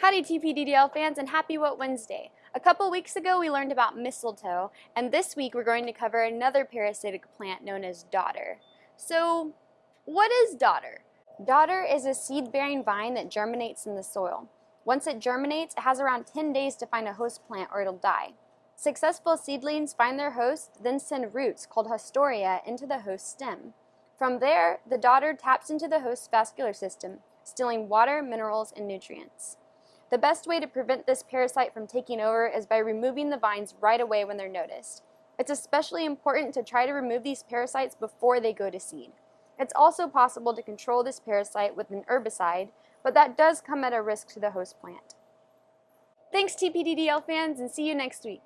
Howdy TPDDL fans and happy What Wednesday! A couple weeks ago we learned about mistletoe and this week we're going to cover another parasitic plant known as dodder. So what is dodder? Dodder is a seed-bearing vine that germinates in the soil. Once it germinates, it has around 10 days to find a host plant or it'll die. Successful seedlings find their host, then send roots called haustoria into the host stem. From there, the dodder taps into the host's vascular system, stealing water, minerals, and nutrients. The best way to prevent this parasite from taking over is by removing the vines right away when they're noticed. It's especially important to try to remove these parasites before they go to seed. It's also possible to control this parasite with an herbicide, but that does come at a risk to the host plant. Thanks TPDDL fans and see you next week.